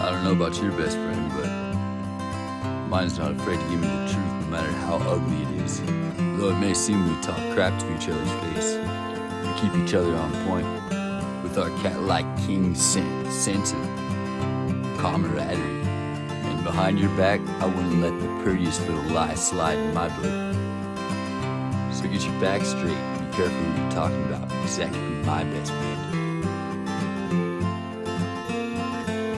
I don't know about your best friend, but mine's not afraid to give me the truth no matter how ugly it is. Though it may seem we talk crap to each other's face, we keep each other on point with our cat-like king sense of camaraderie. And behind your back, I wouldn't let the prettiest little lie slide in my book. So get your back straight and be careful who you're talking about, because that could be my best friend.